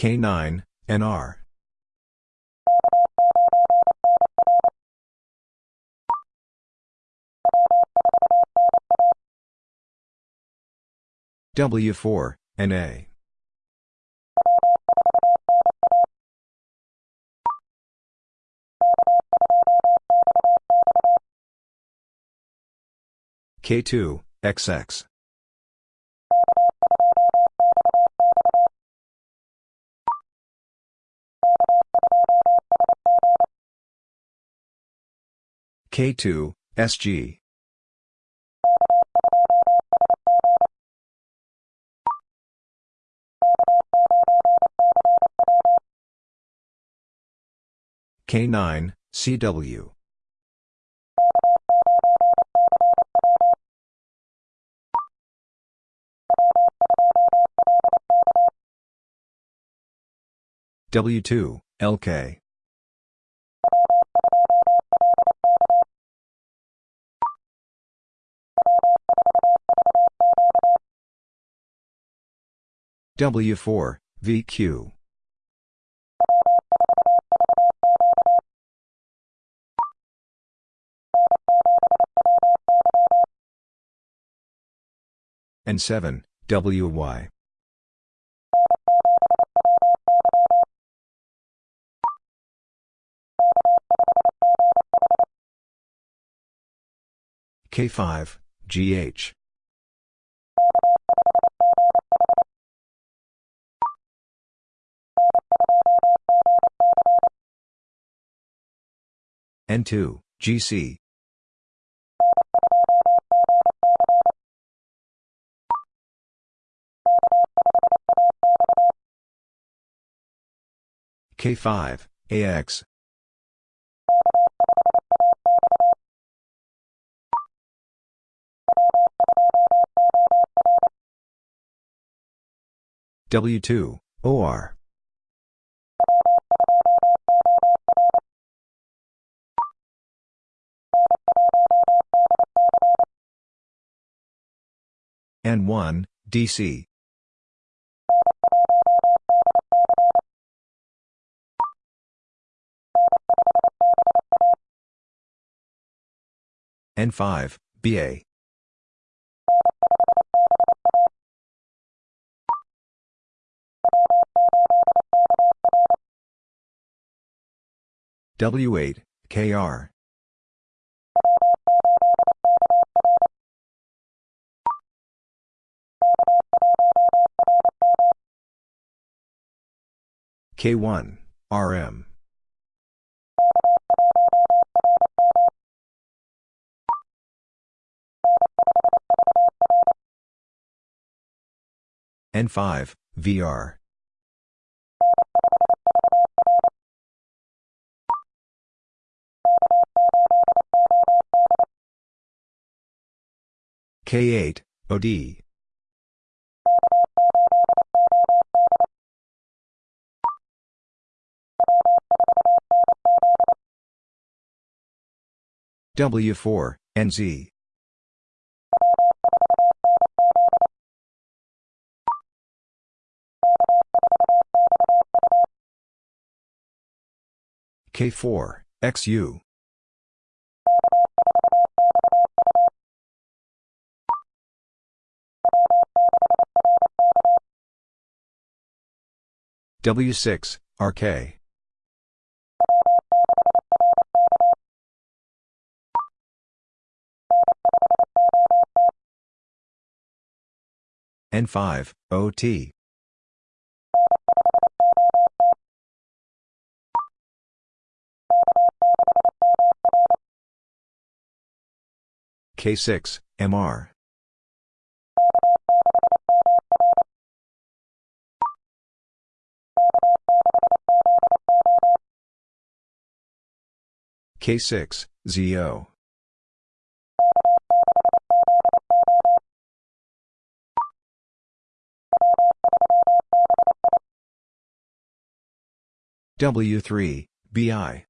K9, NR. W4, NA. K2, XX. K2, SG. K9, CW. W2, LK. W4, VQ. N7, WY. K5, GH. N2, GC. K5, AX. W2, OR. N1, DC. N5, BA. W8, KR. K1, RM. N5, VR. K8, OD. W4, NZ. K4, XU. W6, RK. N5, OT. K6, MR. K6, ZO. W3, BI.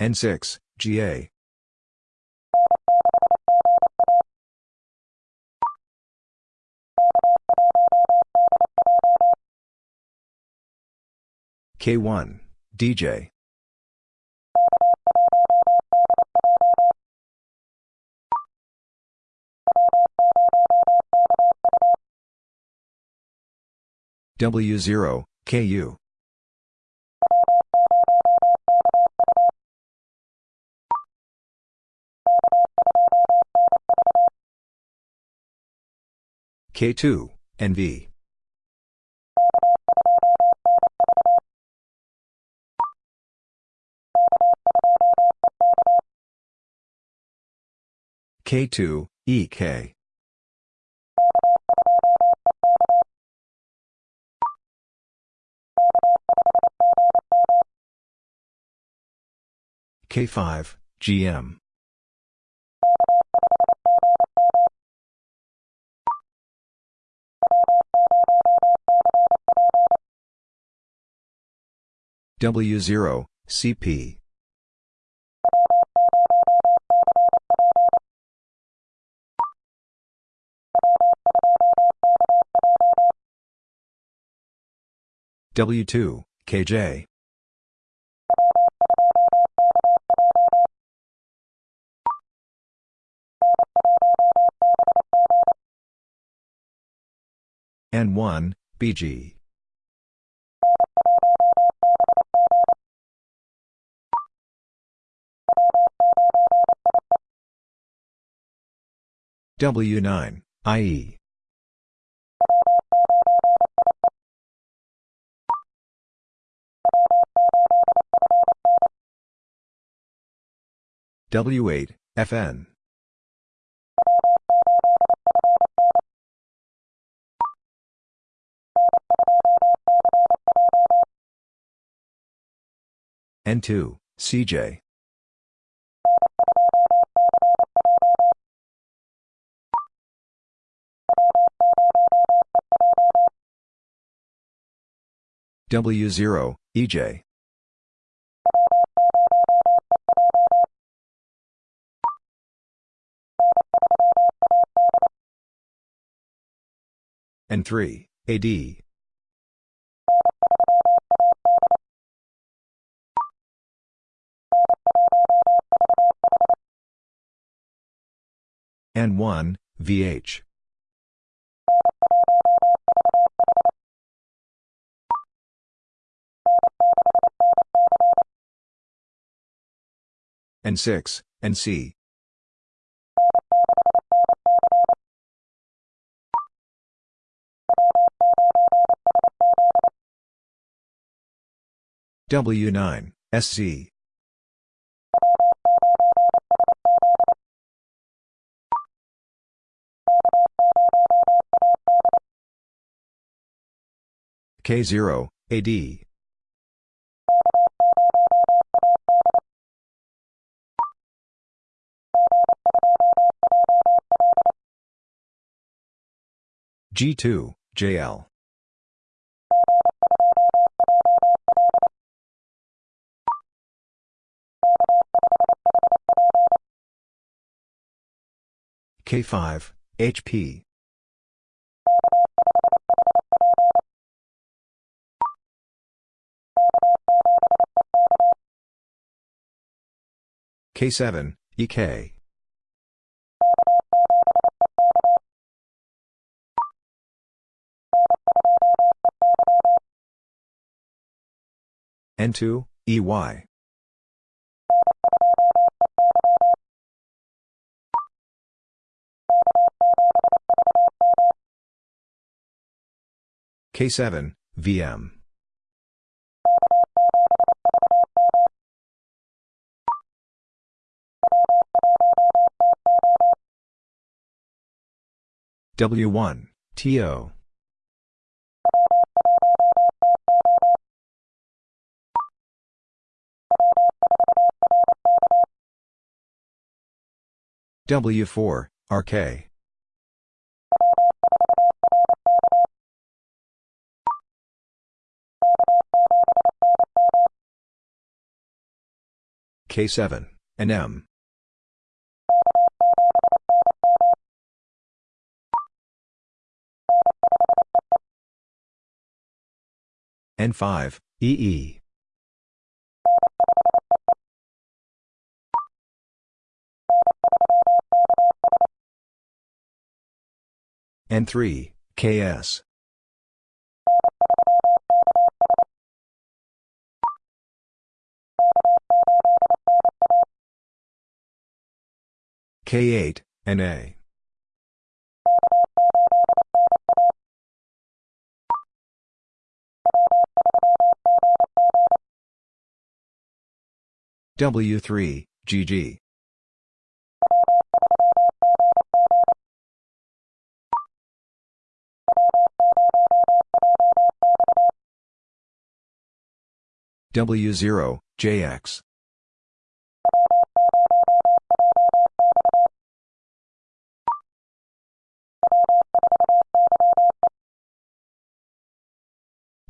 N6, GA. K1, DJ. W0, KU. K2, NV. K2, EK. K5, GM. W0, CP. W2, KJ. N1, BG. W9, IE. W8, FN. N2, CJ. W0, EJ. N3, AD. N1, VH. N6, NC. W9, SC. K0, AD. G2, JL. K5, HP. K7, EK. N2, EY. K7, VM. W1, TO. W4, RK. K7, and N5, EE. N3, KS. K8, NA. W3, GG. W0, JX.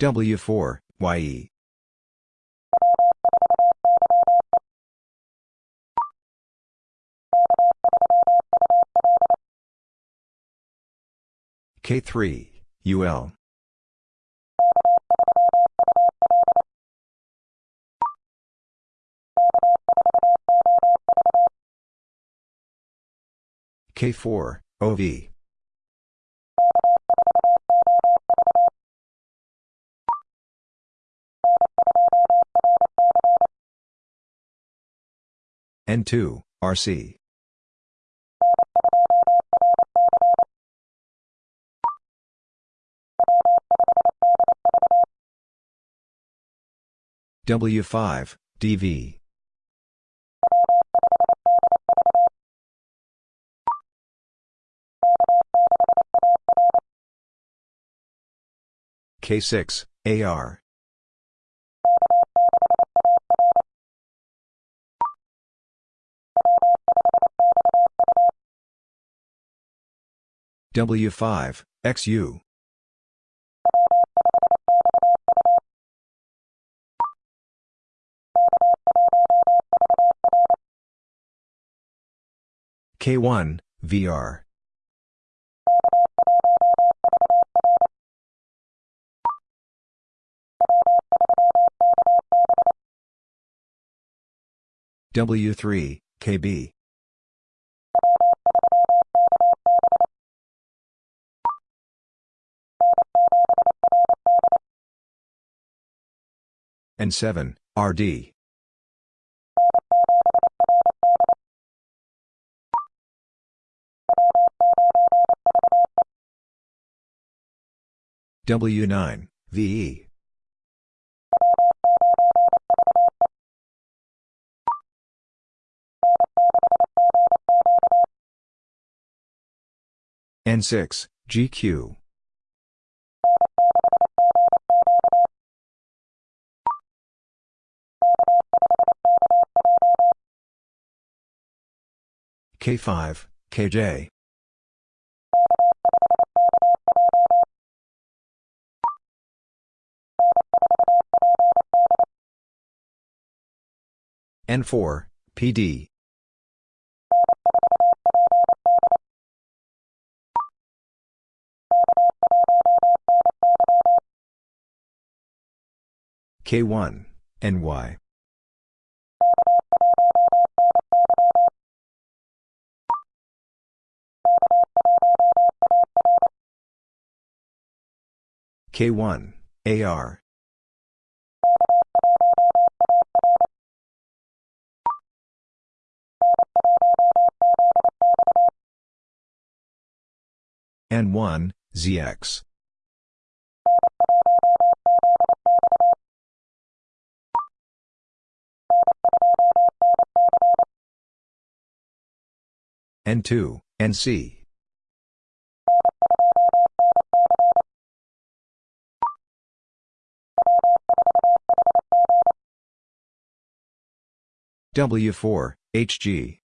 W4, YE. K3, UL. K4, OV. N2, RC. W5, DV. K6, AR. W5, XU. K1, VR. W3, KB. N7, RD. W9, VE. N6, GQ. K5, KJ. N4, PD. K1, NY. K1, AR. N1, ZX. N2, NC. W4, HG.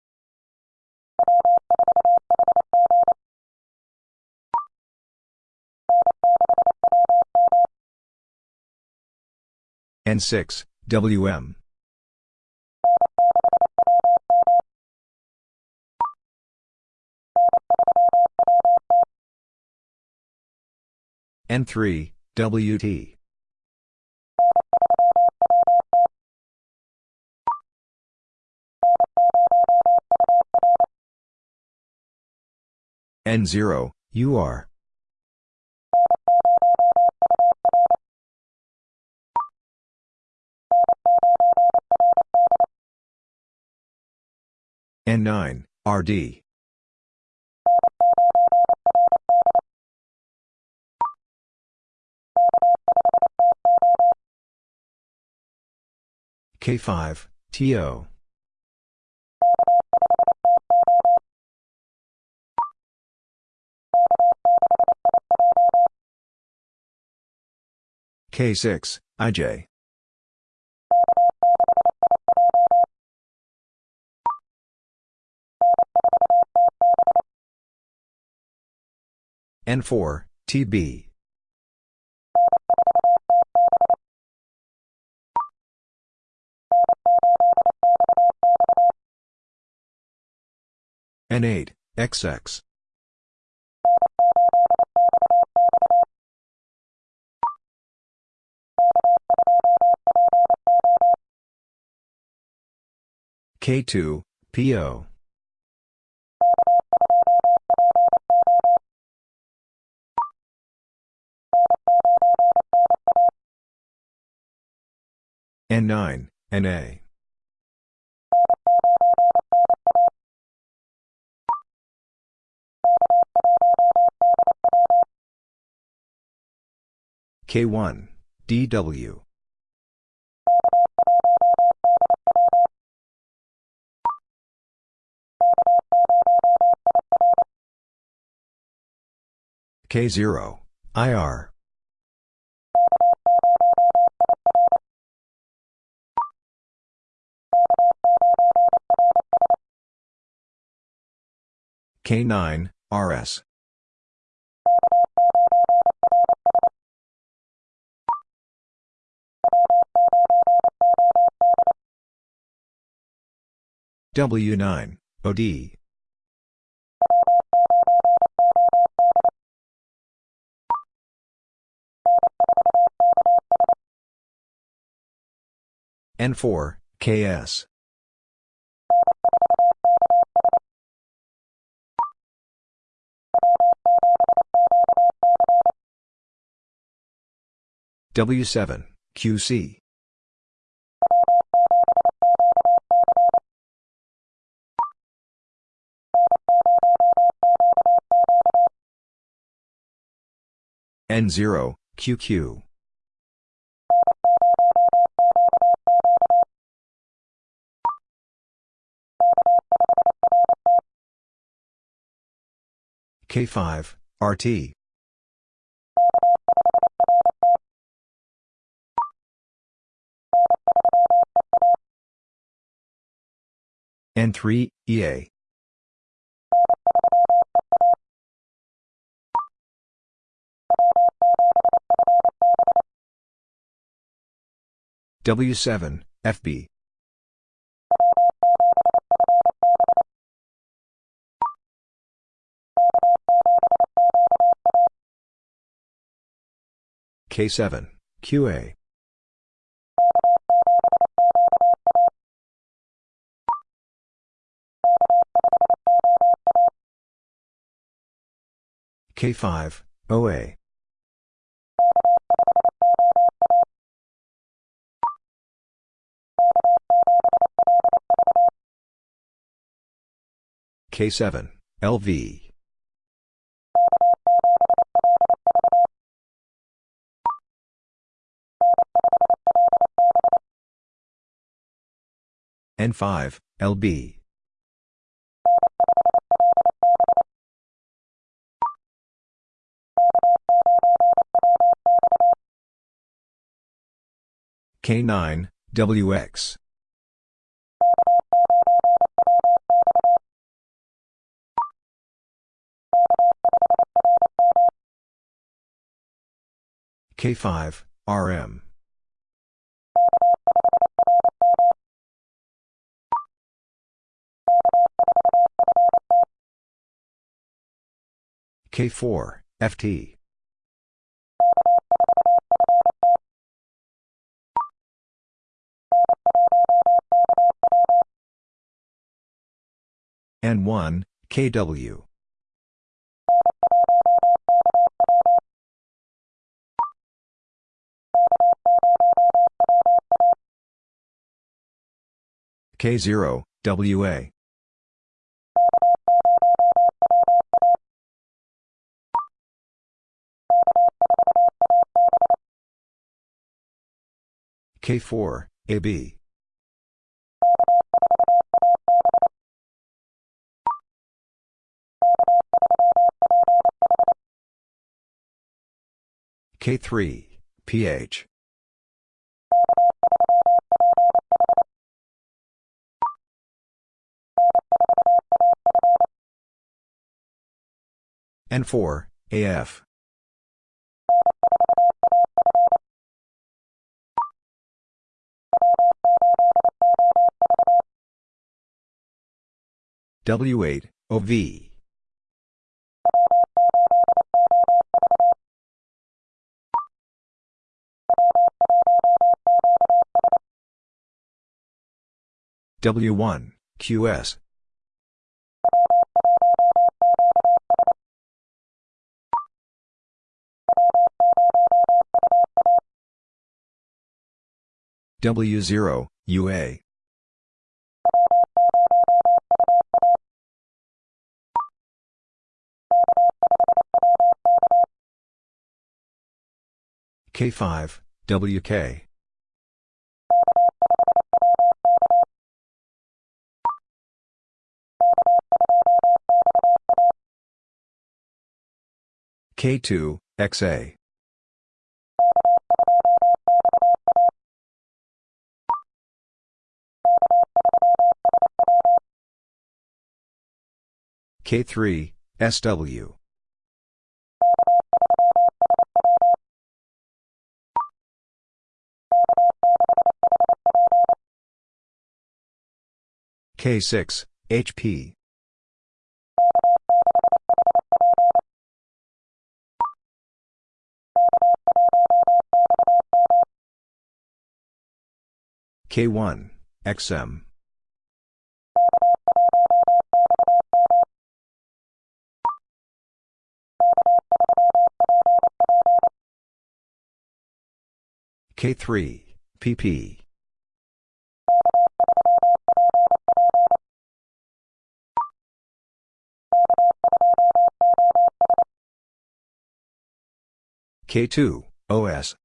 N6, WM. N3, WT. N0, UR. N9, RD. K5, TO. K6, IJ. N4, TB. N8, XX. K2, PO. N9, NA. K1, DW. K0, IR. K9, RS. W9, OD. N4, KS. W7, QC. N0, QQ. K5, RT. N3, EA. W7, FB. K7, QA. K5, OA. K7, LV. N5, LB. K9, WX. K5, RM. K4, FT. N1, KW. K0, WA. K4, AB. K3, PH. N4, AF. W8, OV. W1, QS. W0, UA. K5, WK. K2, XA. K3, SW. K6, HP. K1, XM. K3, PP. K2, OS.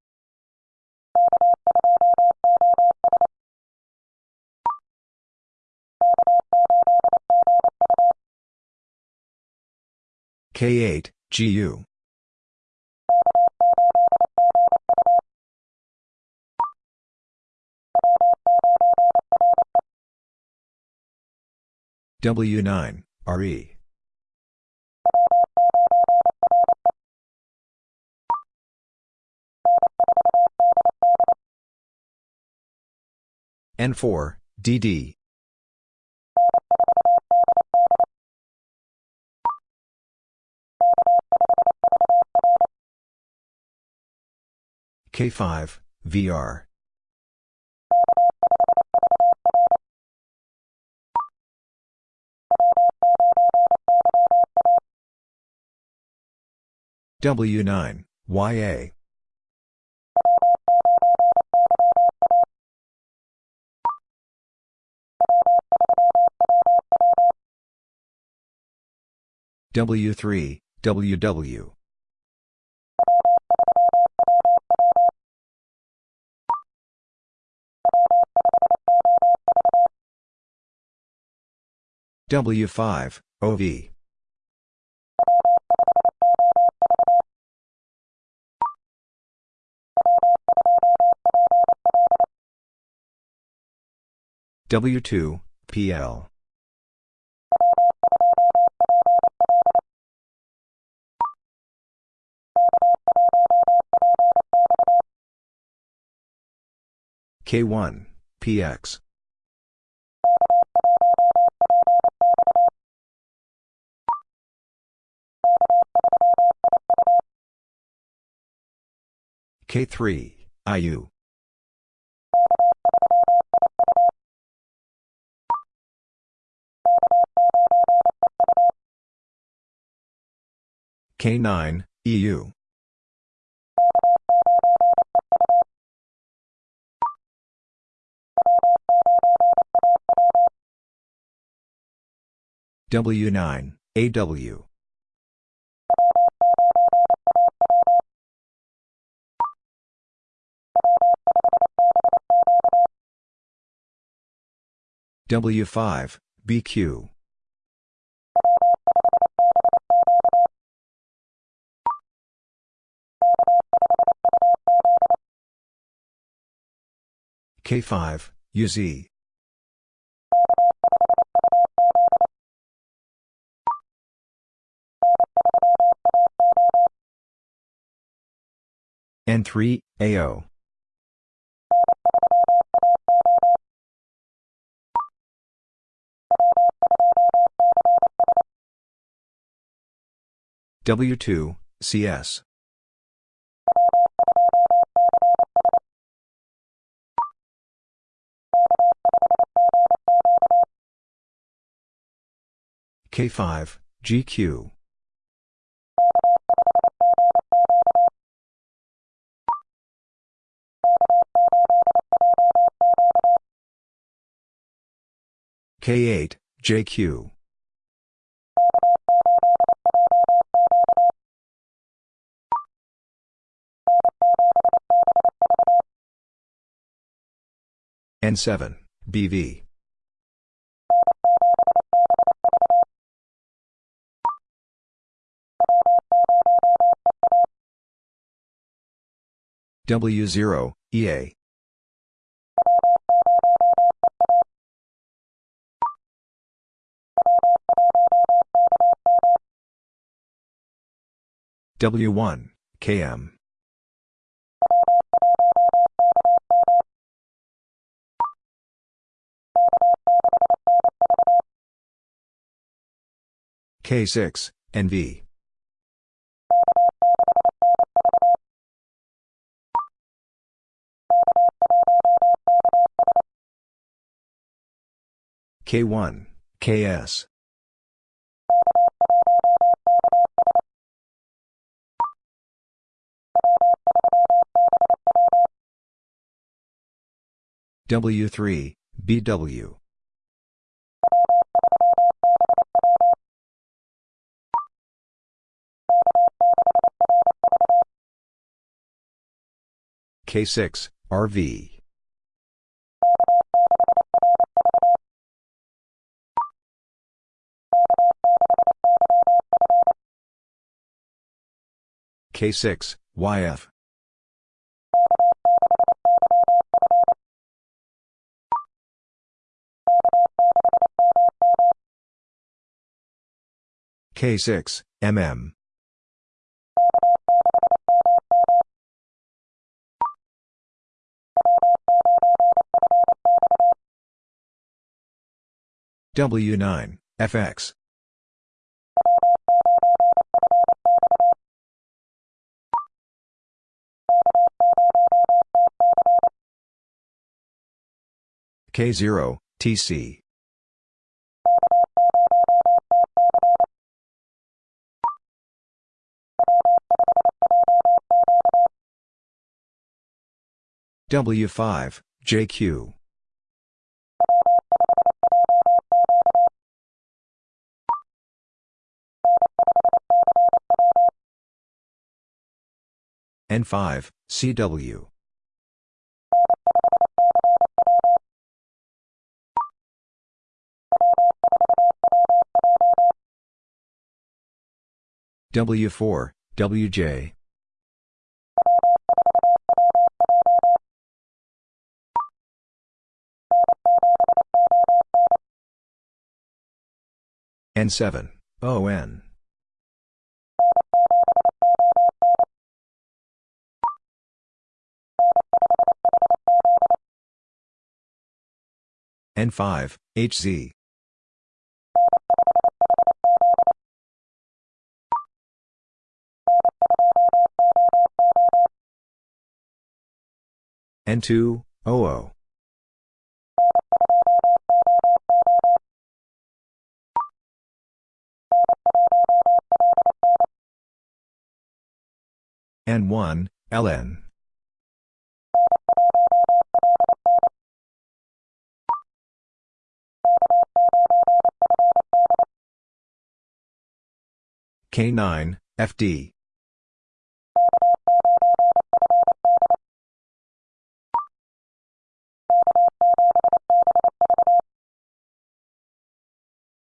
K8, GU. W9, RE. N4, DD. K5, VR. W9, YA. W3, WW. W5, OV. W2, PL. K1, PX. K3, IU. K9, EU. W9, AW. W5, BQ. K5, UZ. N3, AO. W2, CS. K5, GQ. K8, JQ. N7, BV. W0, EA. W1, KM. K6, NV. K1, KS. W3, BW. K6, RV. K6, YF. K6, MM. W9, FX. K0, TC. W5, JQ. N5, CW. W4, WJ. N7, ON. N5, HZ. N2, OO. N1, LN. K9, FD.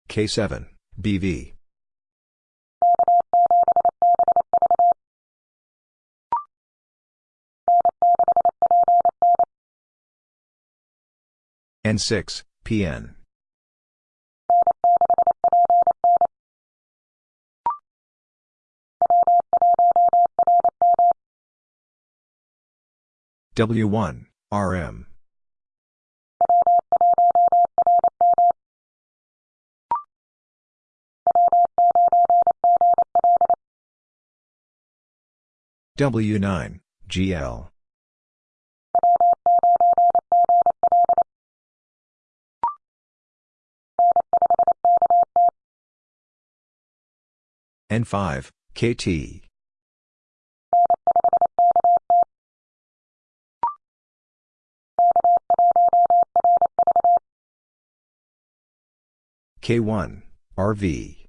K7, BV. N6, PN. W1, RM. W9, GL. N5, KT. K1, RV.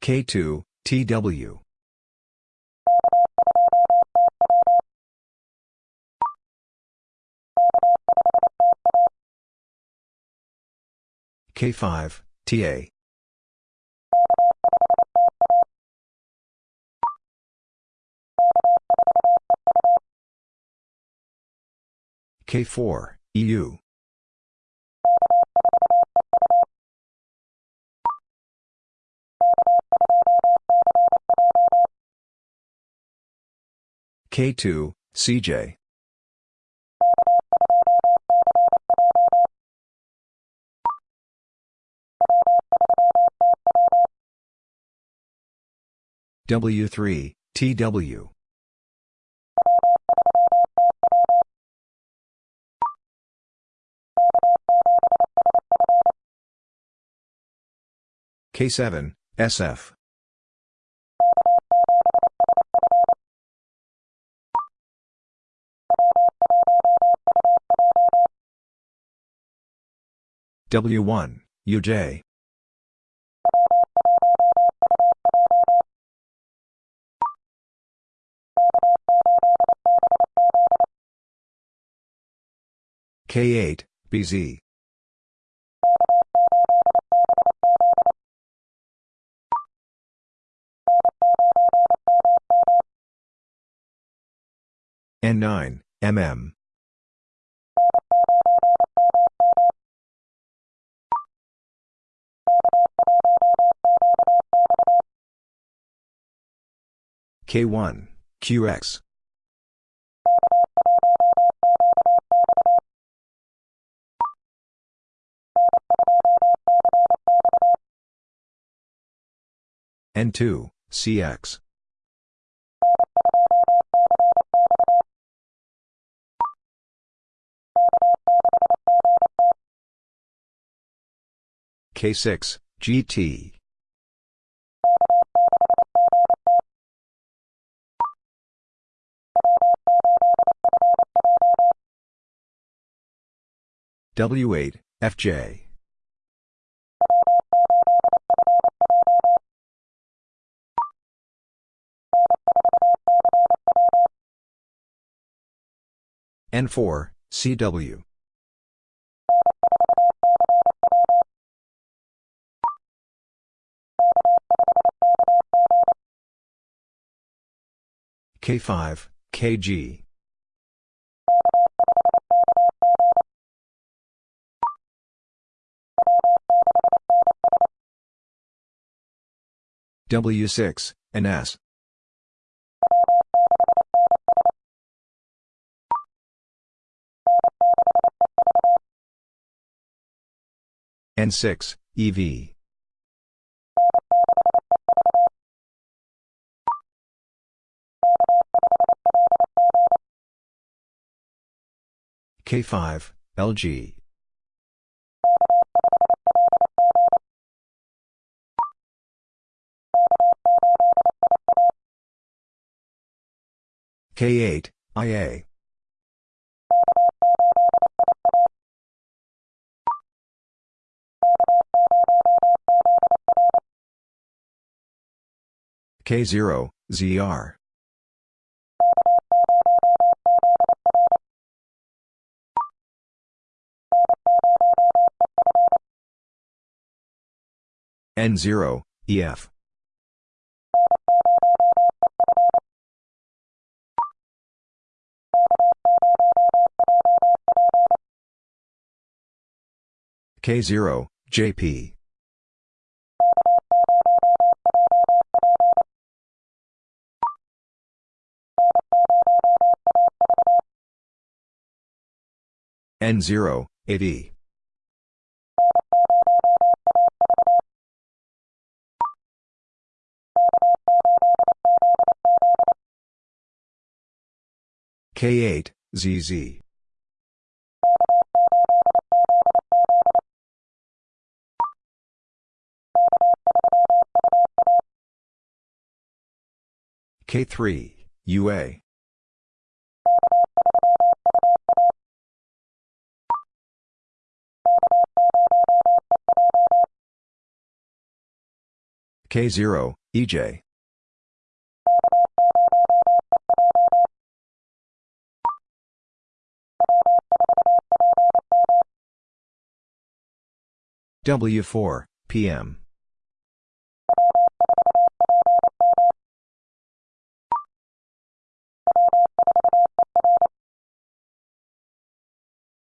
K2, TW. K5, TA. K4, EU. K2, CJ. W3, TW. K7, SF. W1, UJ. K8, BZ. N9, MM. K1, QX. N2, CX. K6, GT. W8, FJ. N4, CW. K5, KG. W6, NS. N6, EV. K5, LG. K8, IA. K0, ZR. N0, EF. K0, JP. N0, 8E. K8, ZZ. K3, UA. K0, EJ. W4, PM.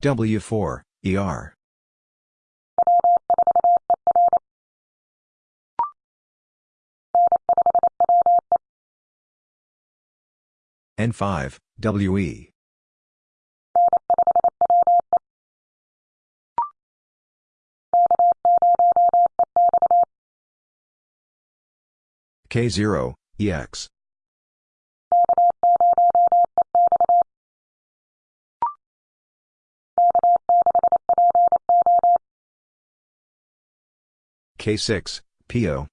W4, ER. N5, WE. K0, EX. K6, PO.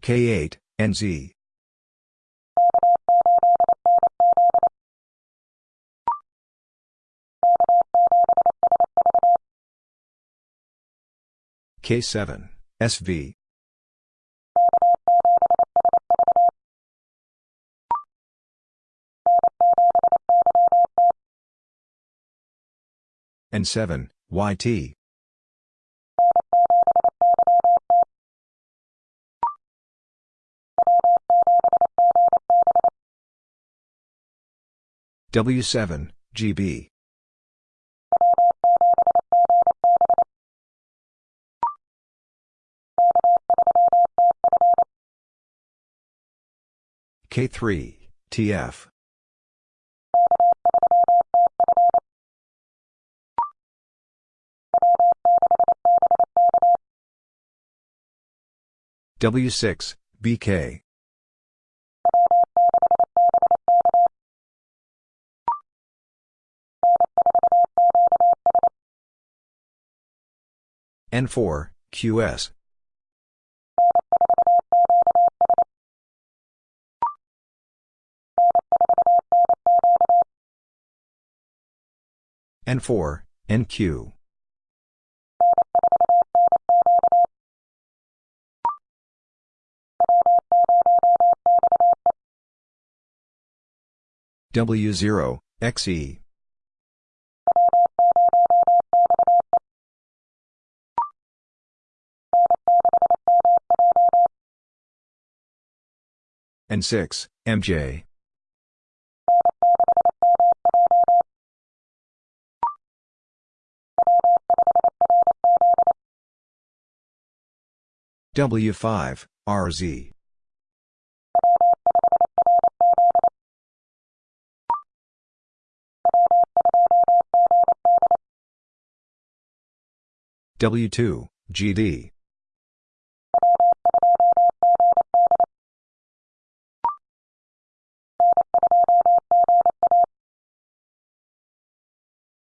K8, NZ. K7, SV. N7, YT. W7, GB. K3, TF. W6, BK. N4, QS. N4, NQ. W0, XE. N6, MJ. W5, RZ. W2, GD.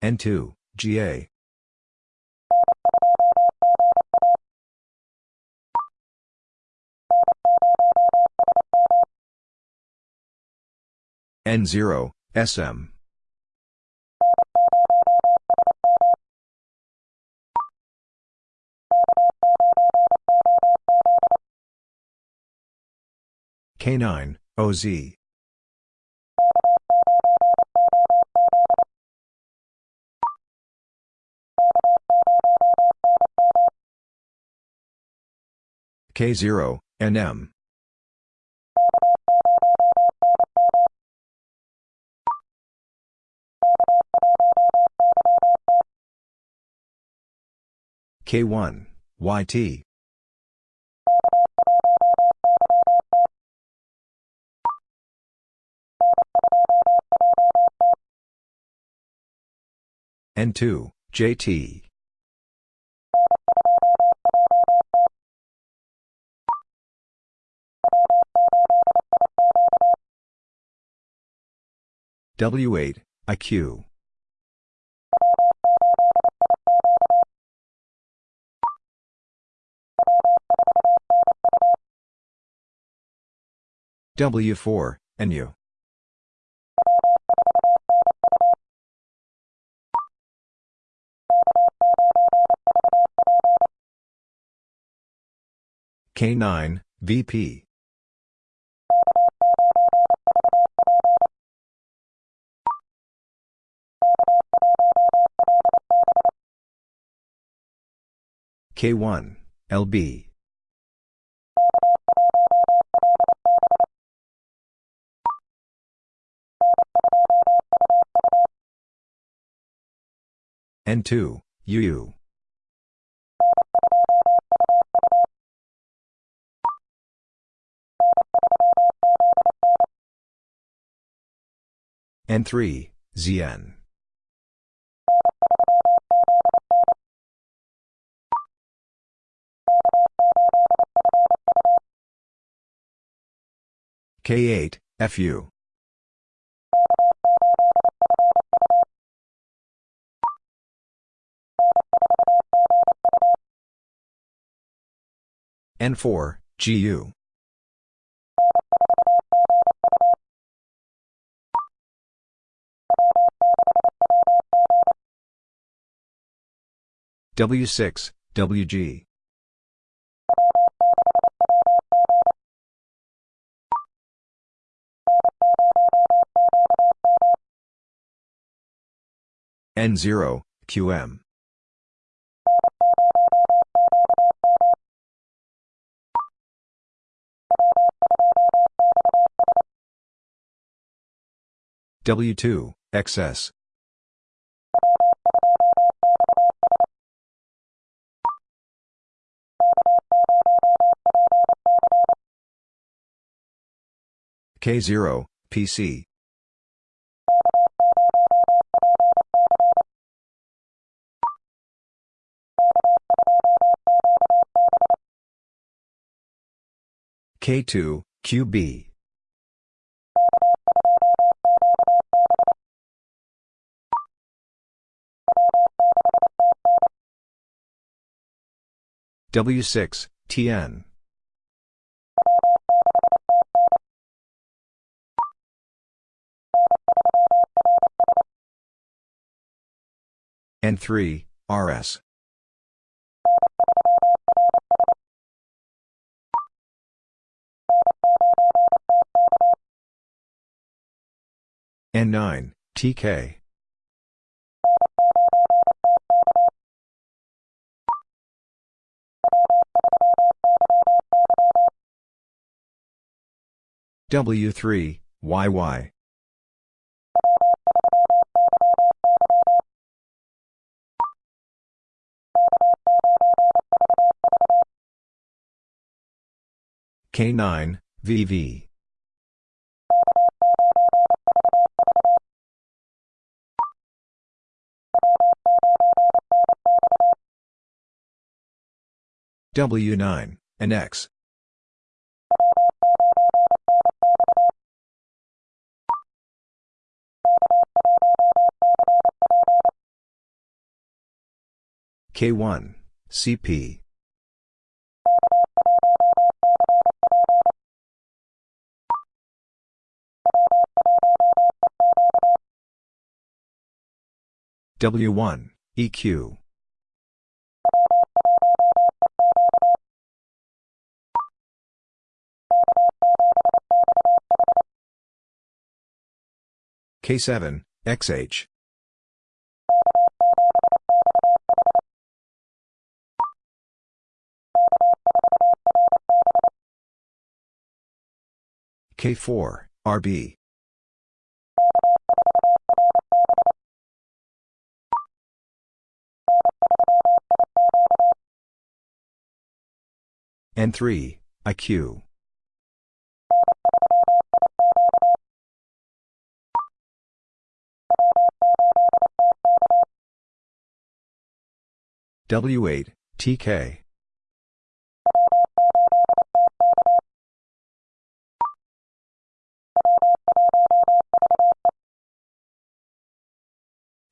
N2, GA. N0, SM. K9, OZ. K0, NM. K1, YT. N2, JT. W8, IQ. W4, NU. K9, VP. K1, LB. N2, UU. N3, ZN. K8, FU. N4, GU. W6, WG. N0, QM. W2, XS. K0, PC. K2, QB. W6, TN. N3, RS. N9, TK. W3, YY. K9, VV. W9, and K1, CP. W1, EQ. K7, XH. K4, RB. N3, IQ. W8, TK.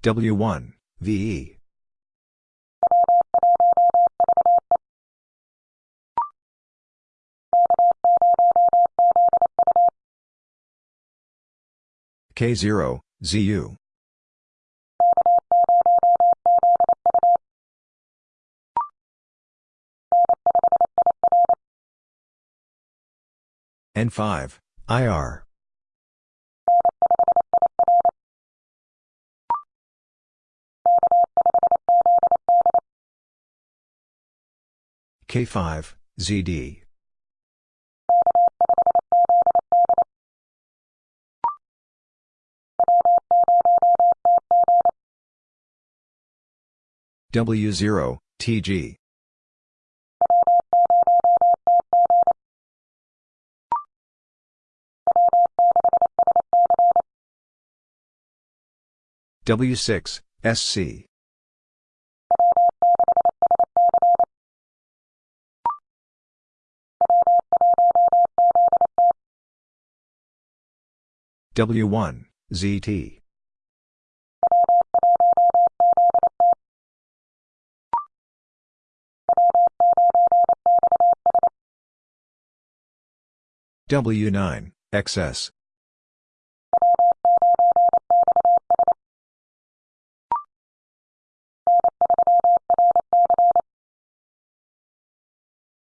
W1, VE. K0, ZU. N5, IR. K5, ZD. W0, TG. W6, SC. W1, ZT. W9, XS.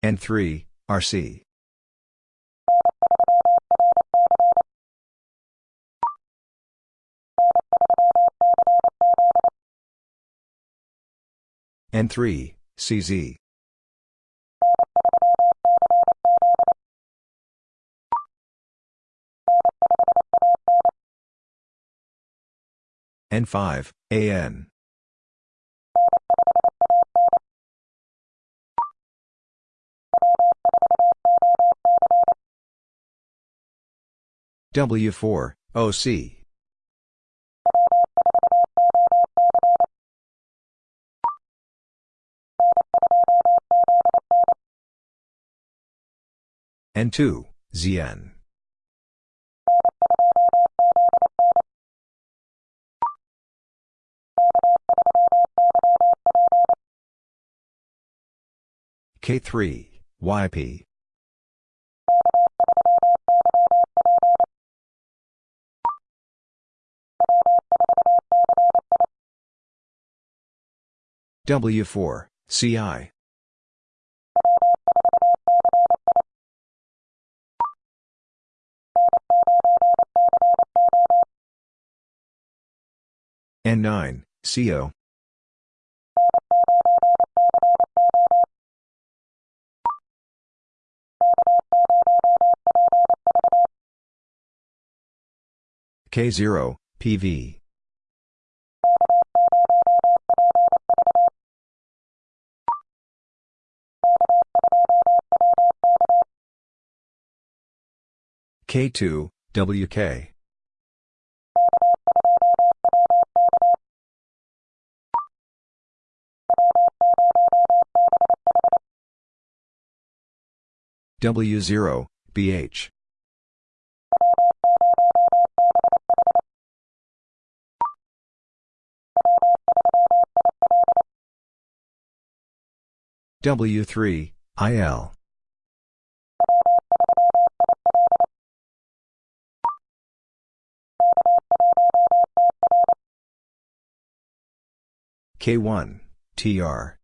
N3, RC. N3, CZ. N5, AN. W4, OC. N2, ZN. K3, YP. W4, CI. N9, CO. K0, PV. K2, WK. W0, BH. W3, IL. K1, TR.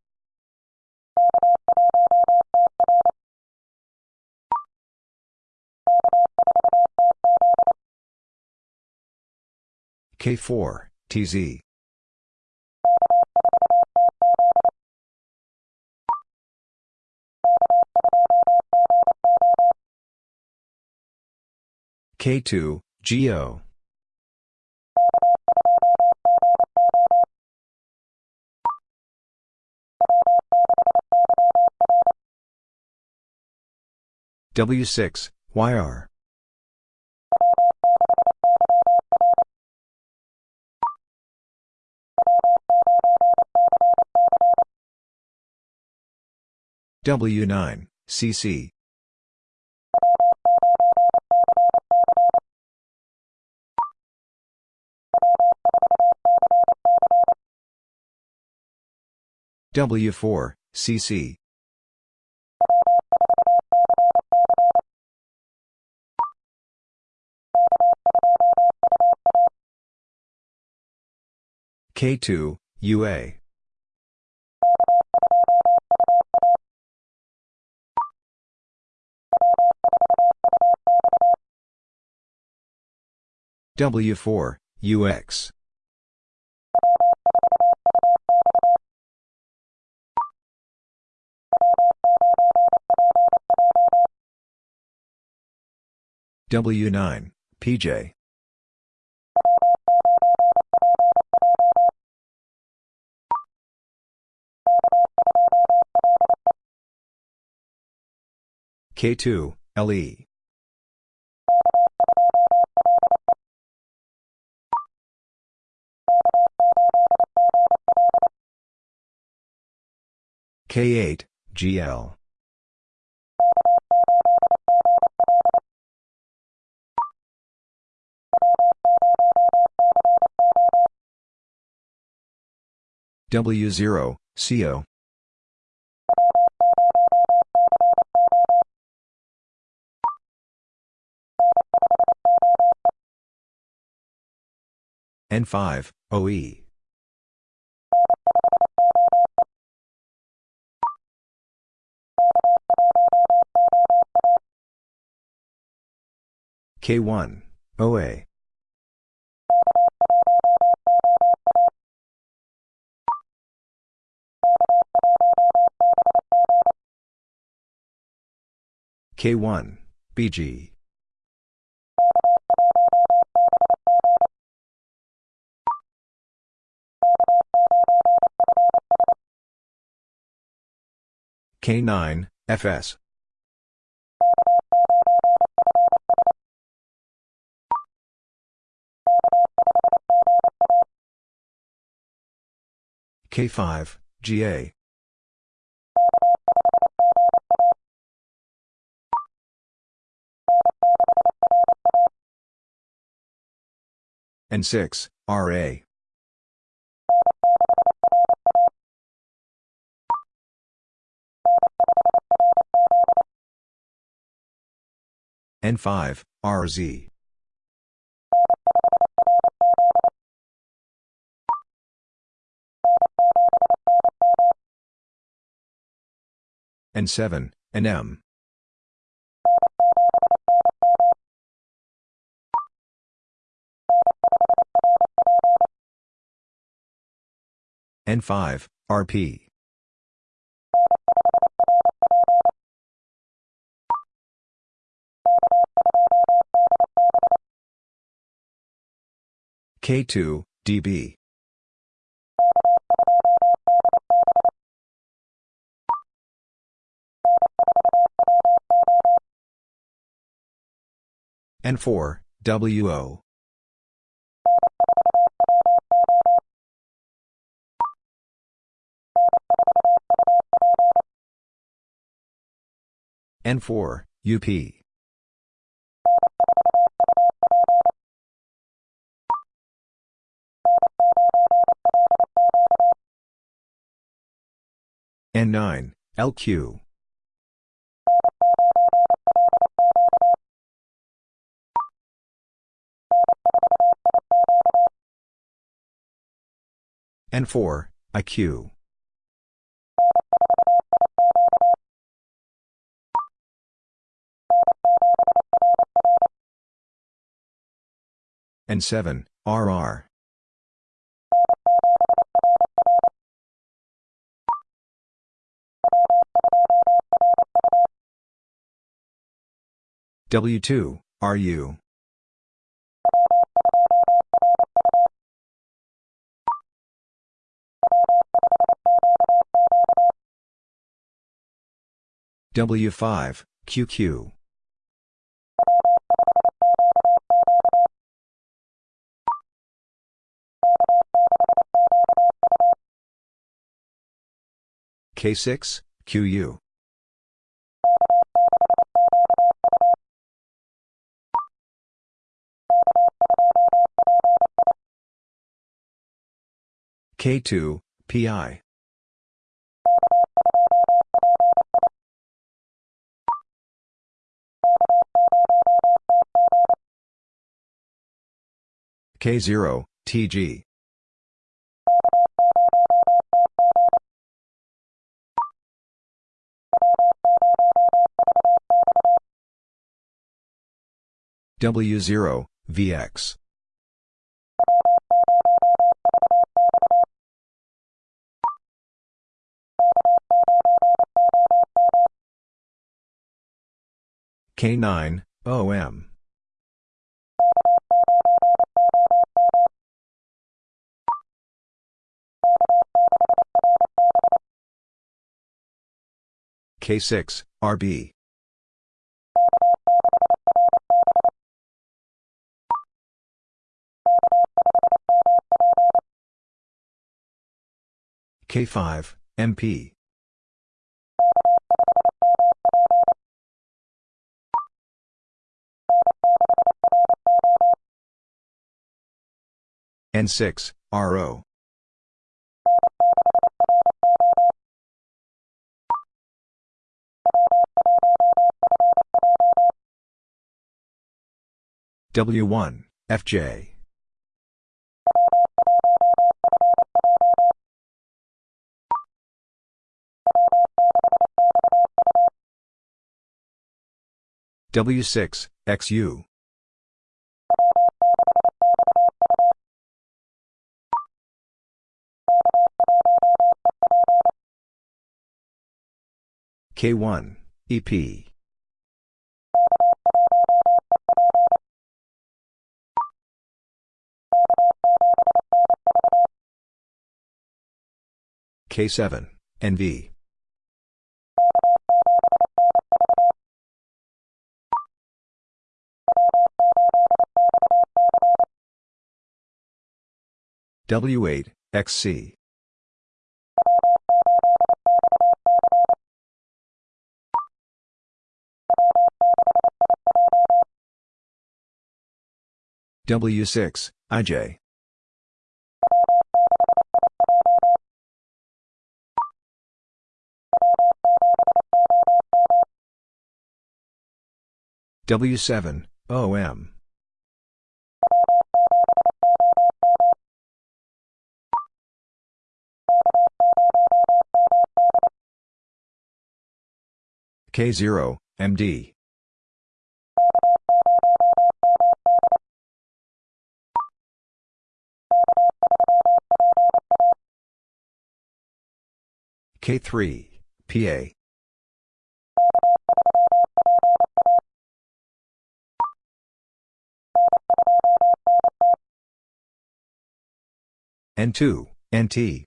K4, TZ. K2, GO. W6, YR. W9, CC. W4, CC. K2, UA. W4, UX. W9, PJ. K2, LE. K8, GL. W0, CO. N5, OE. K1, OA. K1, BG. K9, FS. K5, GA. N6, RA. N5, RZ. N7, NM. N5, RP. K2, DB. N4, WO. N4, UP. N9, LQ. and 4, IQ. and 7, RR. W2, RU. W5, QQ. K6, QU. K2, PI. K0, TG. W0, VX. K9, OM. K6, RB. K5, MP. N6, RO. W1, FJ. W6, XU. K1, EP. K7, NV. W8, XC. W6, IJ. W7, OM. K0, MD. K3, PA. N2, NT.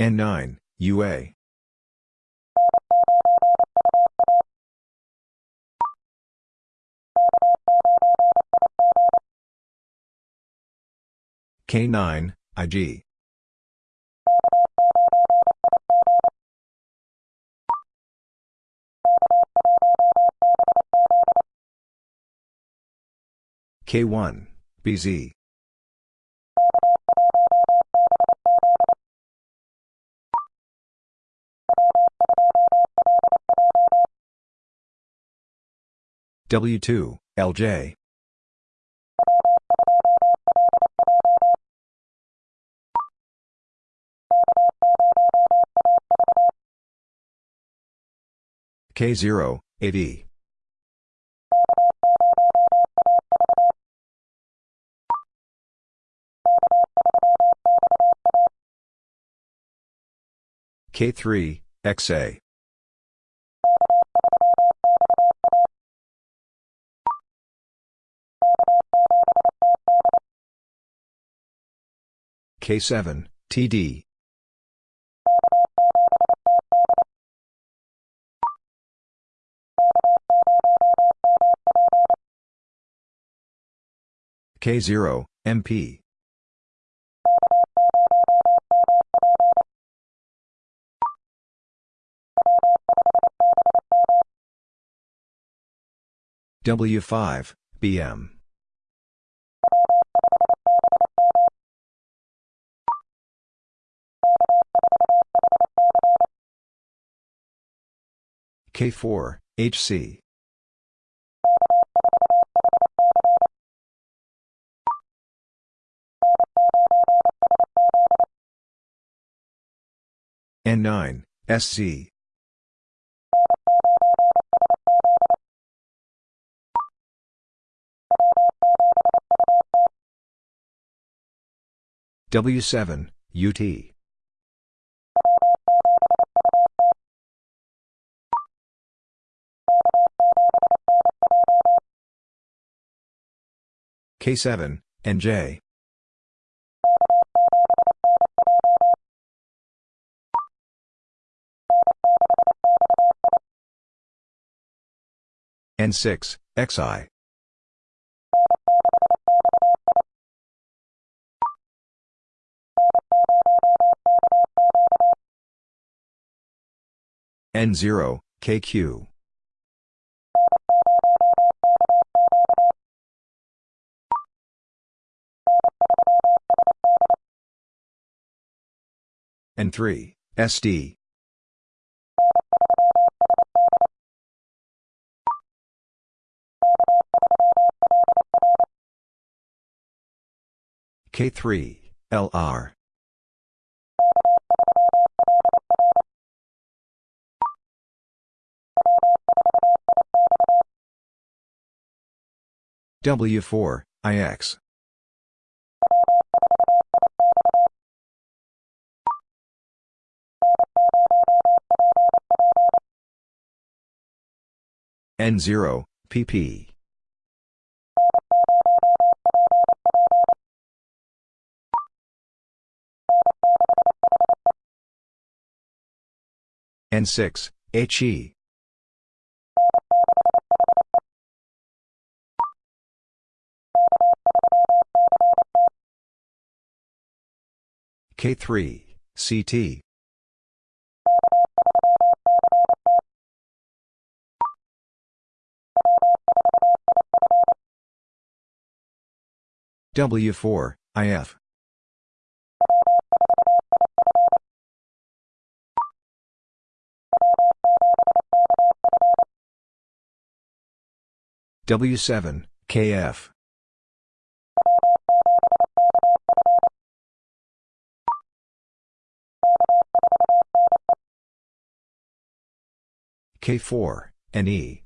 N9, UA. K9, IG. K1, BZ. W2, LJ. K0, AD. K3, XA. K7, TD. K0, MP. W5, BM. K4, HC. N9, SC. W7, UT. K7, NJ. N6, XI. N0, KQ. N3, SD. K3, LR. W4, IX. N0, PP. N6, HE. K3, CT. W4, IF. W7, KF. K4, NE.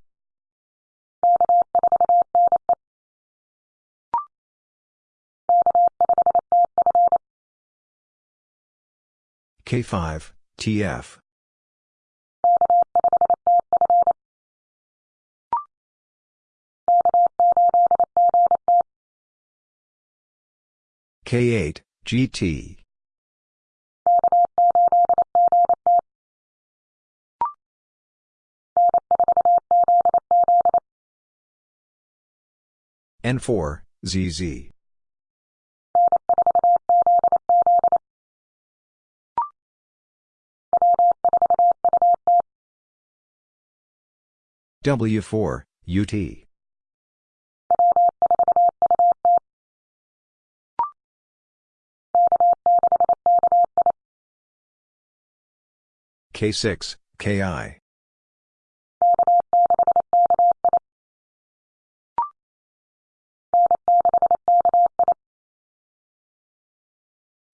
K5, TF. K8, GT. N4, ZZ. W4, UT. K6, KI.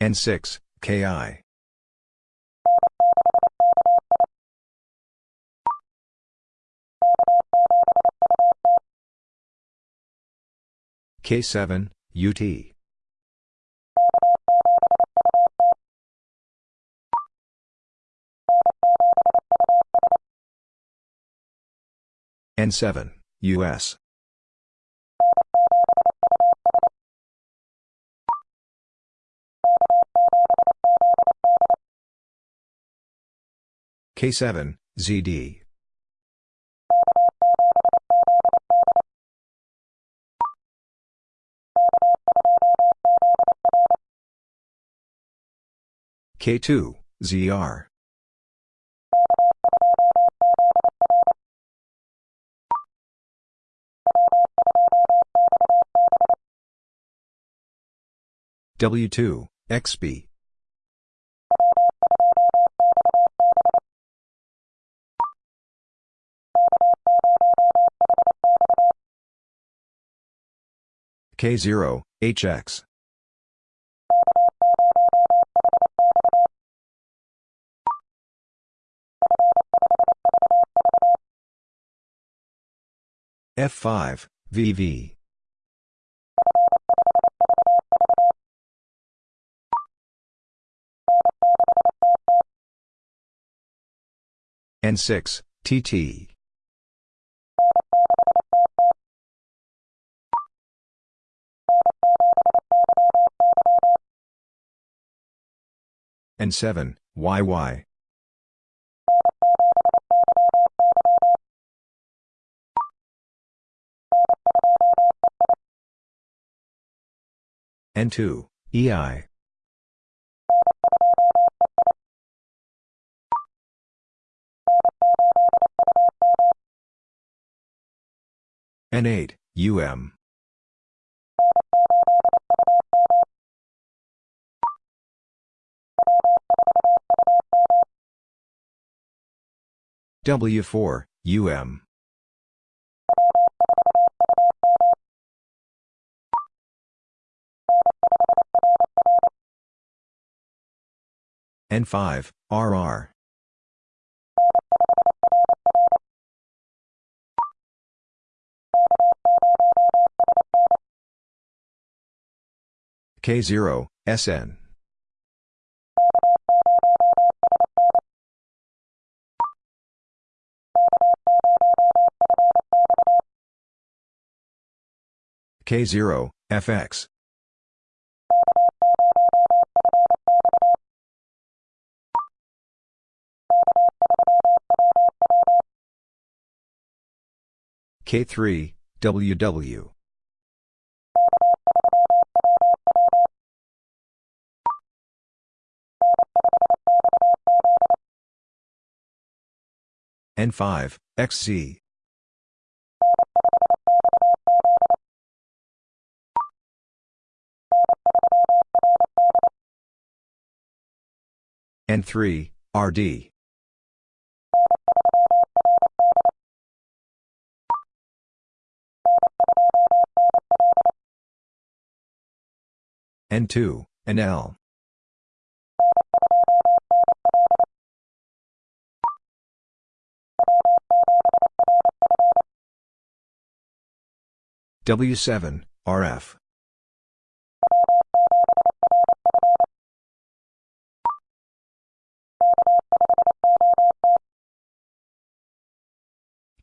N6, KI. K7, UT. N7, US. K7, ZD. K2, ZR. W2, XB. K0, HX. F5, VV. N6, TT. N7, YY. N2, EI. N8, UM. W4, UM. N5, RR. K0, SN. K0, FX. K3, WW. N5, XZ. N3, RD. N2, NL. W7, RF.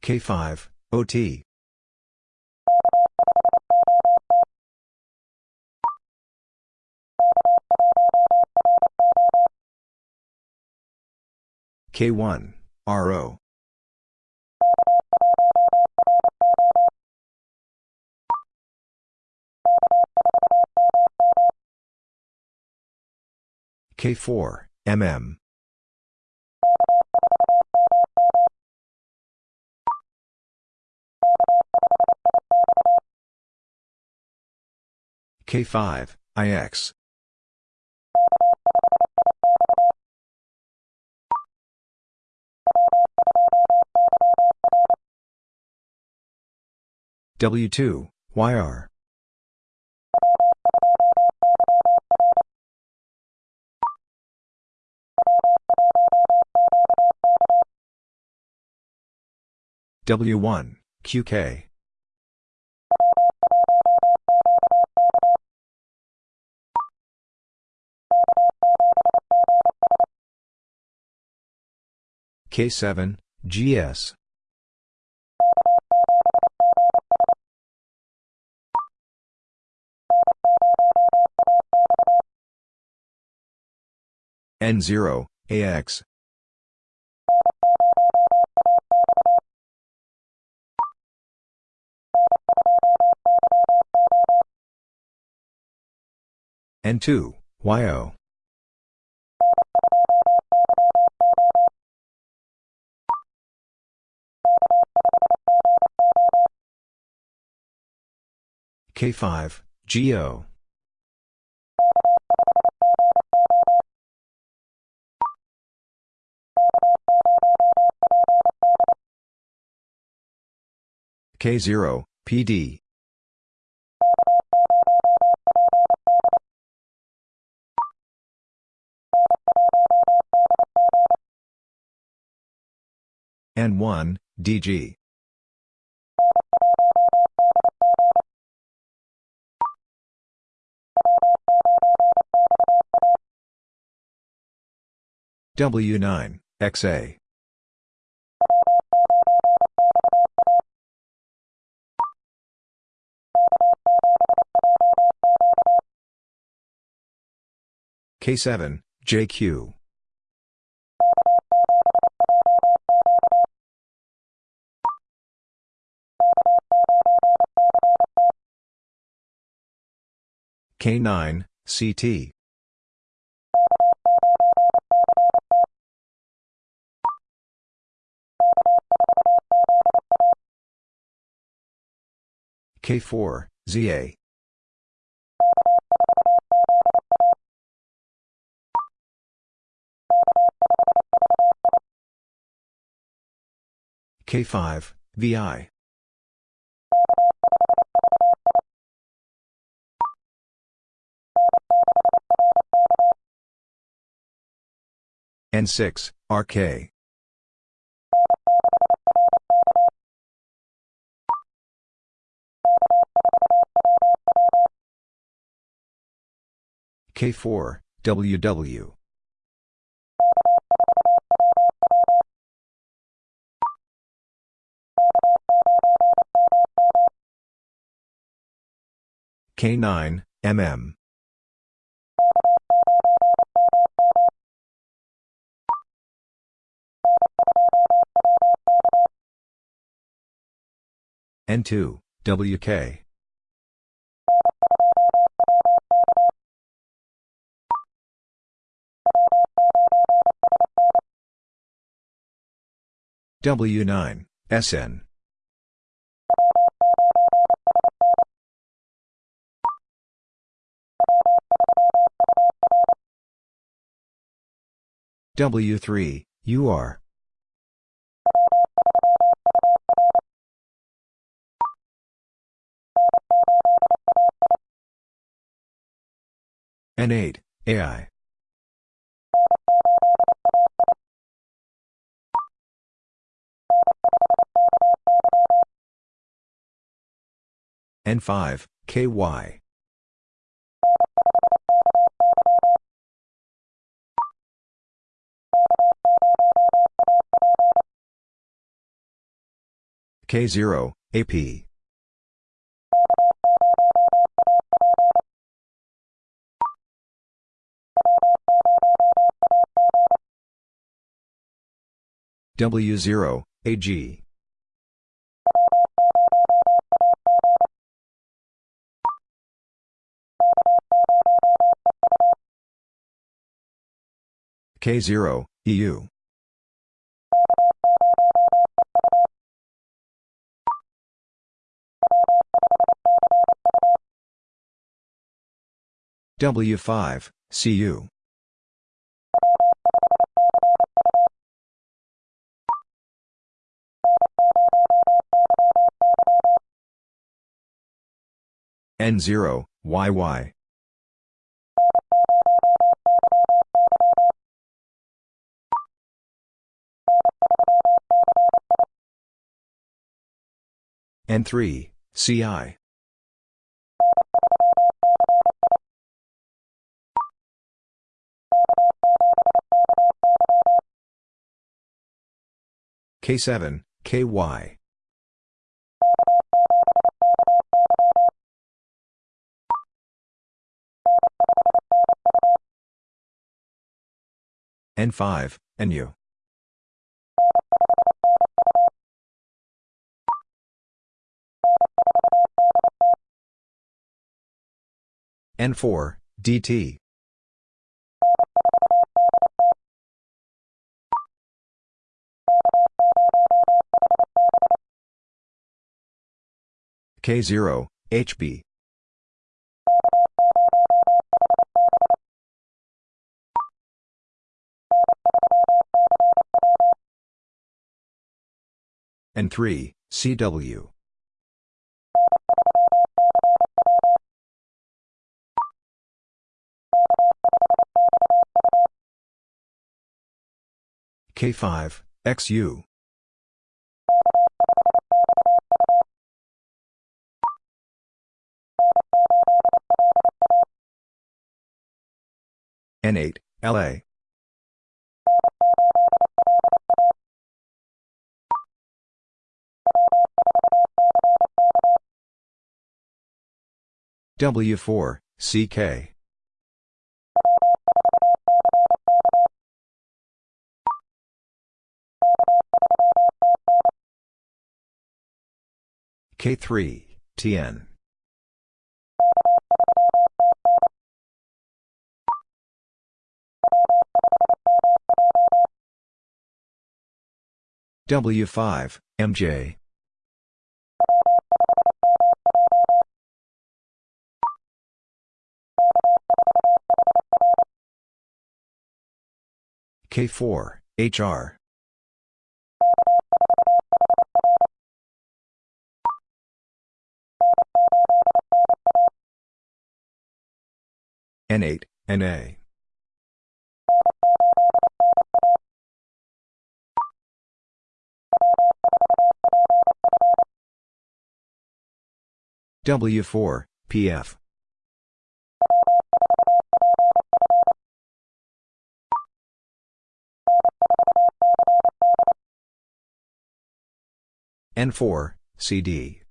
K5, OT. K1, RO. K4, MM. K5, IX. W2, YR. W1, QK. K7, GS. N0, AX. N2, YO. K5, GO. K0, PD. N1, DG. W9, XA. K7, JQ. K9, CT. K4, ZA. K5, VI. N6, RK. K4, WW. K9, MM. N2, WK. W9, SN. W3, UR. N8, AI. N5, KY. K0, AP. W0, AG. K0, EU. W5, CU. N0, YY. N3, CI. K7, KY. N5, NU. N4, DT. K0, HB. N3, CW. K5, XU. N8, LA. W4, CK. K3, TN. W5, MJ. K4, HR. N8, NA. W4, PF. N4, CD.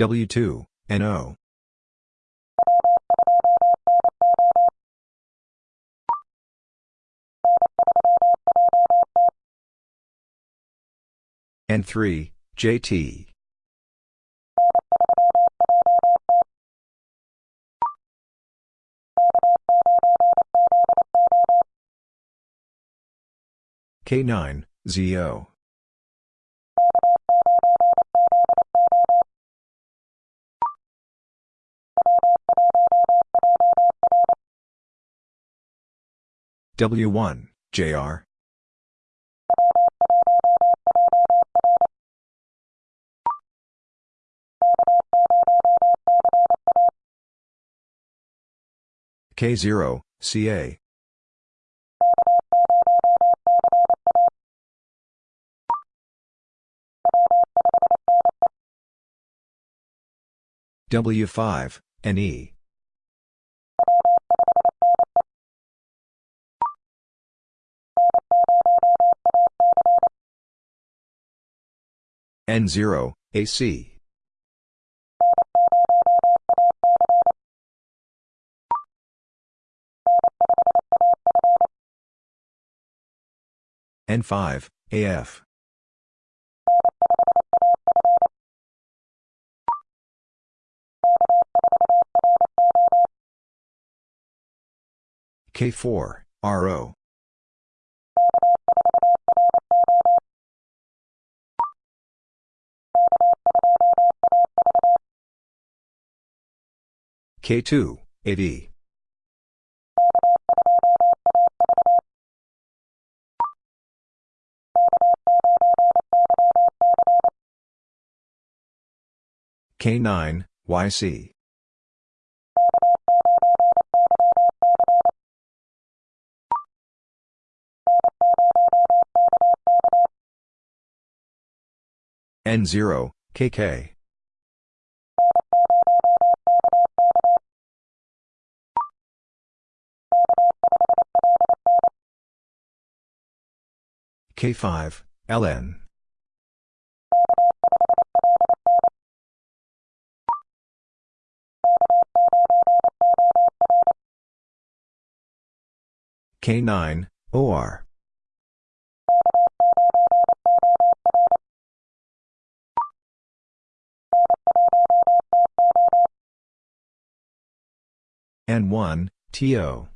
W2, NO. N3, JT. K9, ZO. W1, JR. K0, CA. W5, NE. N0, AC. N5, AF. K4, RO. K2, AD. K9, YC. N0, KK. K5, LN. K9, OR. N1, TO.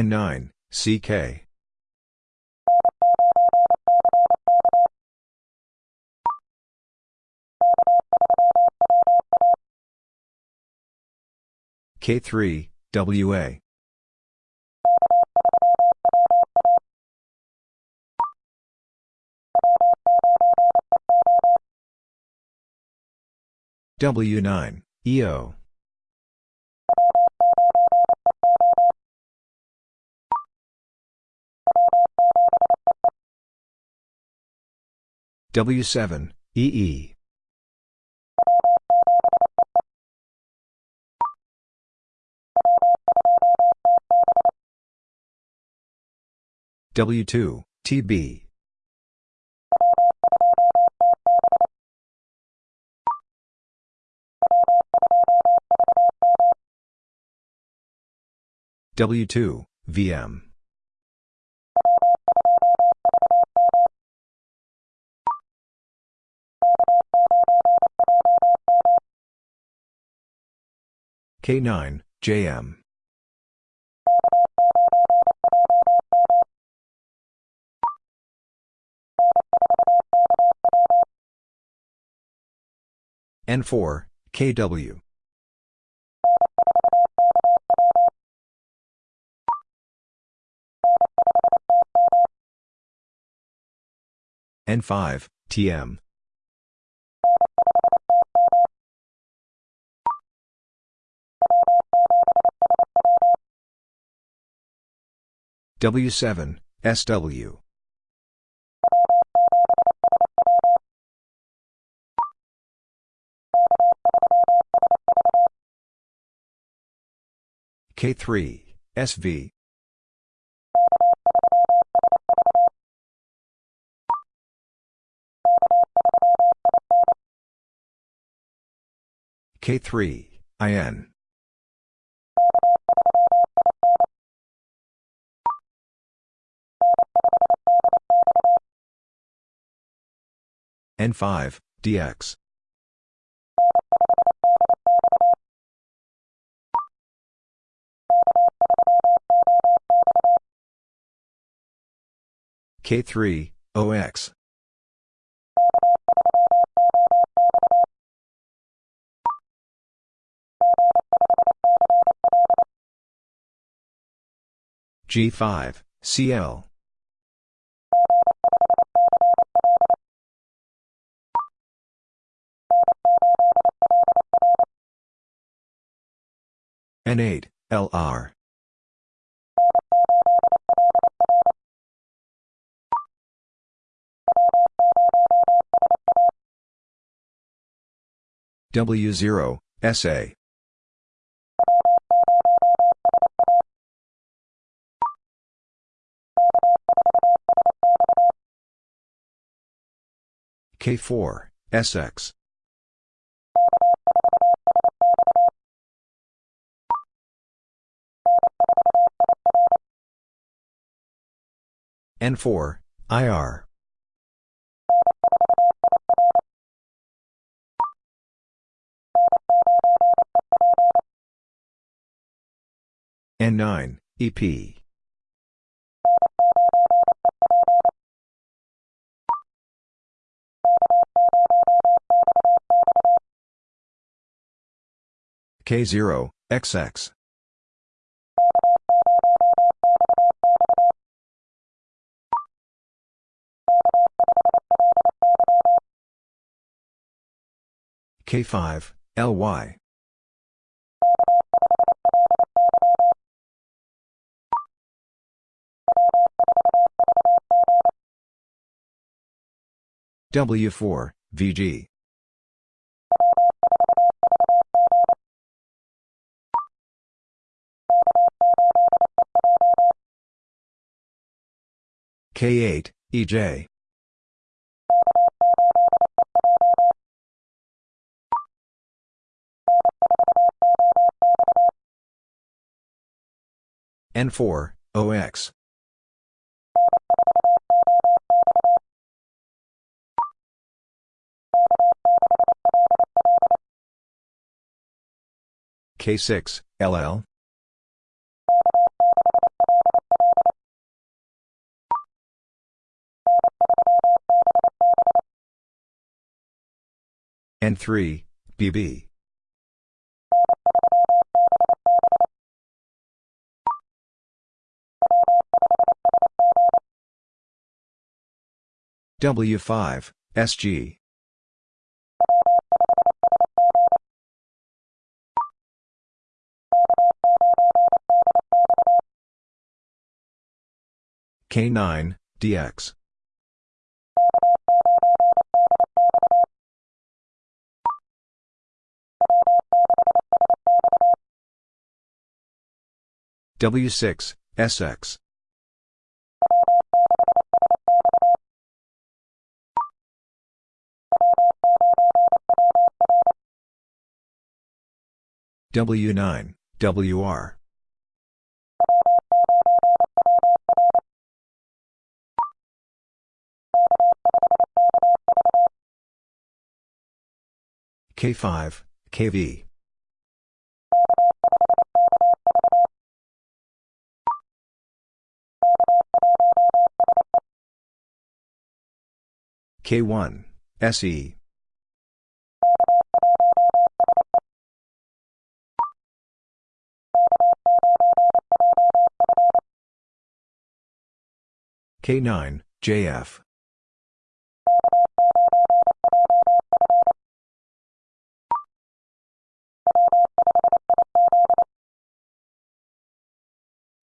N9, CK. K3, WA. W9, EO. W7, EE. W2, TB. W2, VM. K9, JM. N4, KW. N5, TM. W7, SW. K3, SV. K3, IN. N5, DX. K3, OX. G5, CL. N8, LR. W0, SA. K4, SX. N4, IR. N9, EP. K0, XX. K5, LY. W4, VG. K8, EJ. N4, OX. K6, LL. N3, BB. W5, SG. K9, DX. W6, SX. W9, WR. K5, KV. K1, SE. K9, JF.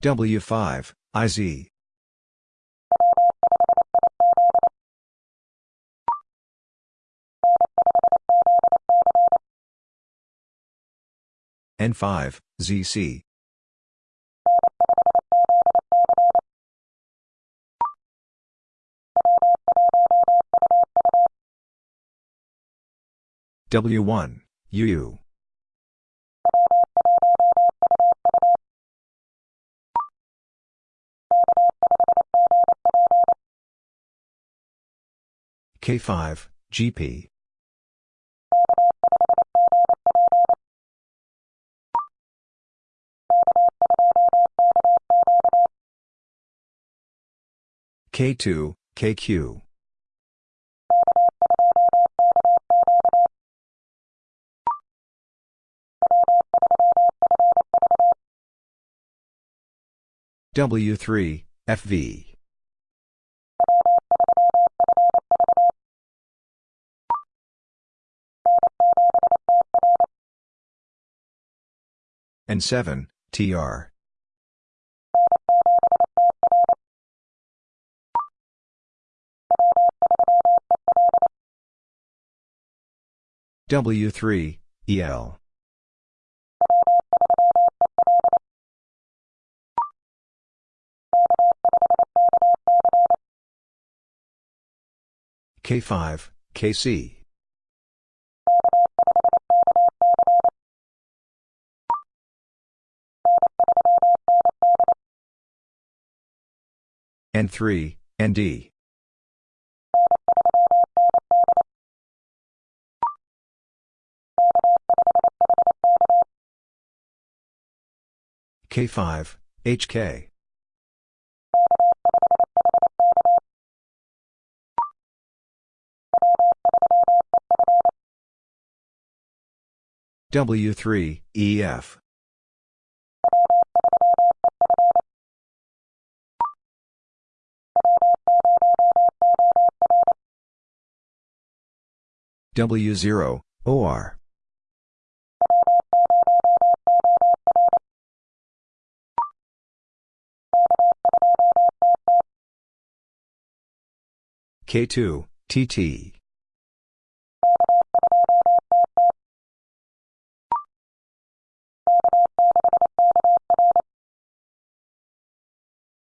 W5, IZ. N5, ZC. W1, UU. K5, GP. K2, KQ. W3, FV. N7, TR. W3, EL. K5, KC. N3, ND. K5, HK. W3, EF. W0, OR. K2, TT.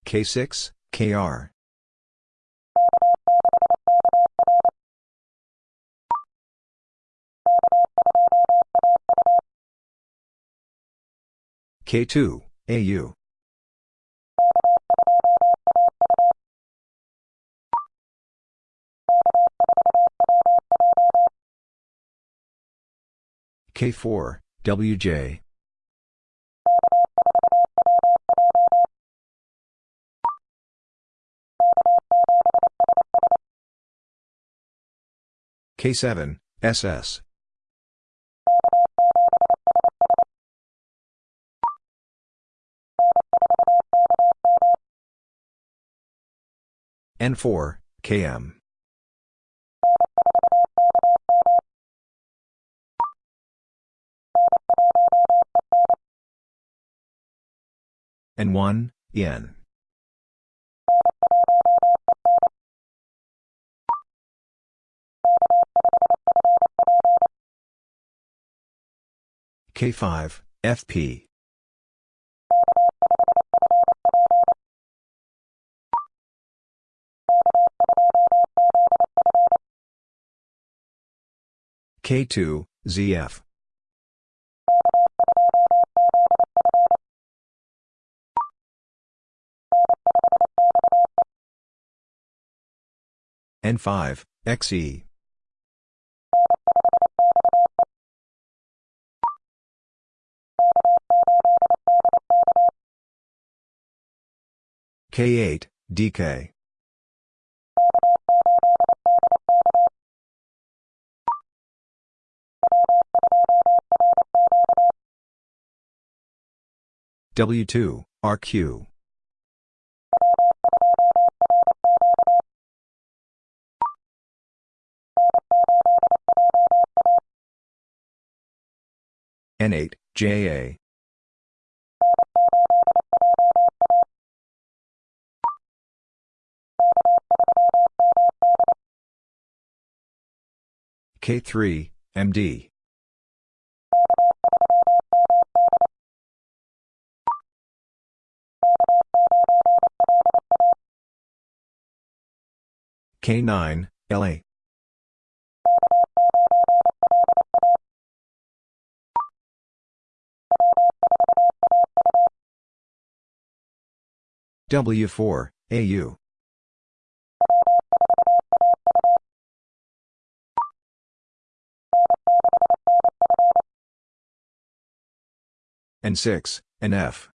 K6, KR. K2, AU. K4, WJ. K7, SS. N4, KM. N1, EN. K5, FP. K2, ZF. N5, XE. K8, DK. W2, RQ. N8, JA. K3, MD. K9, LA. W4, AU. N6, NF.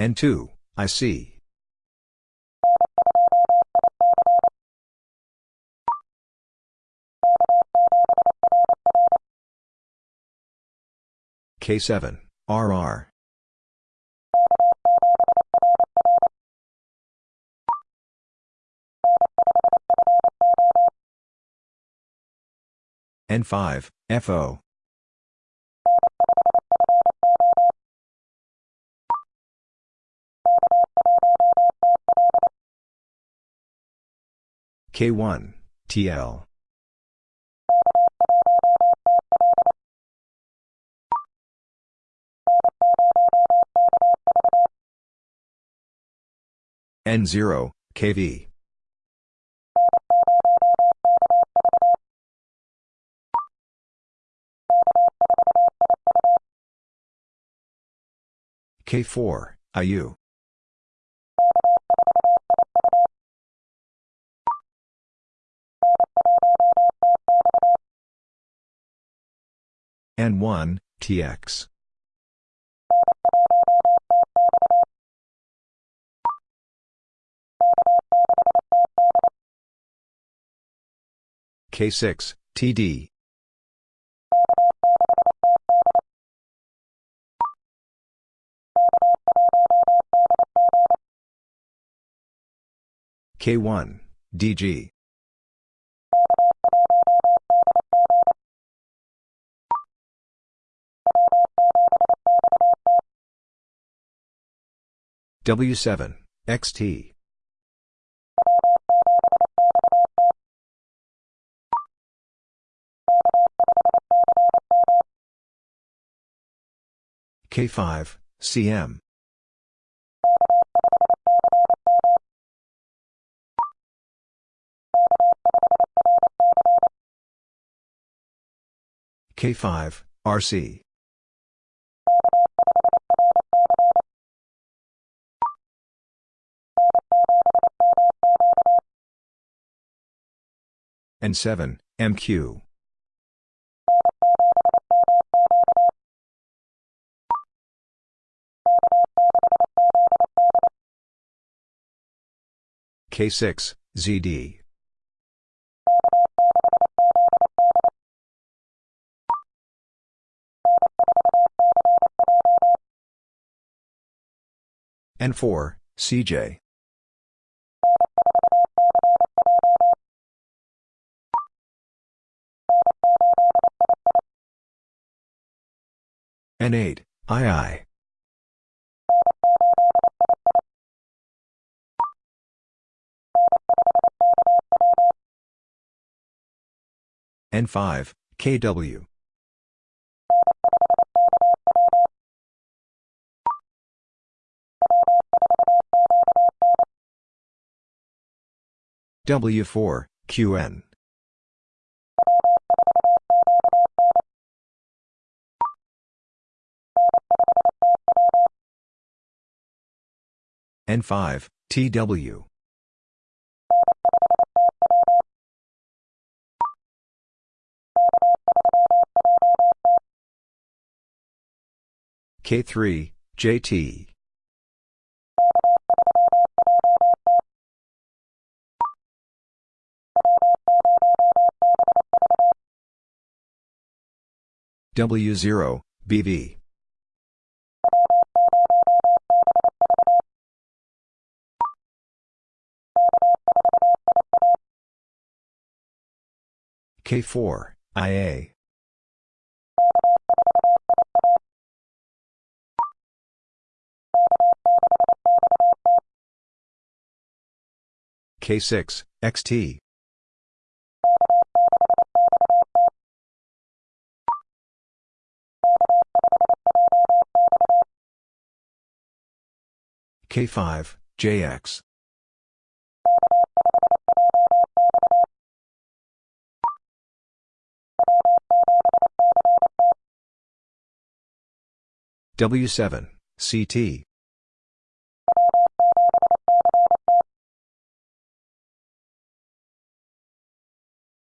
N2, IC. K7, RR. N5, FO. K1, TL. N0, KV. K4, IU. N1, TX. K6, TD. K1, DG. W7, XT. K5, CM. K5, RC. N7, MQ. K6, ZD. N4, CJ. N8, II. N5, KW. W4, QN. N5, TW. K3, JT. W0, BV. K4, IA. K6, XT. K5, JX. W7, CT.